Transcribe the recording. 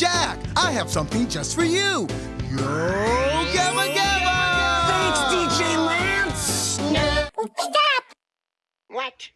Jack, I have something just for you. Yo, Gamma Gamma! Thanks, DJ Lance! No. Stop! What?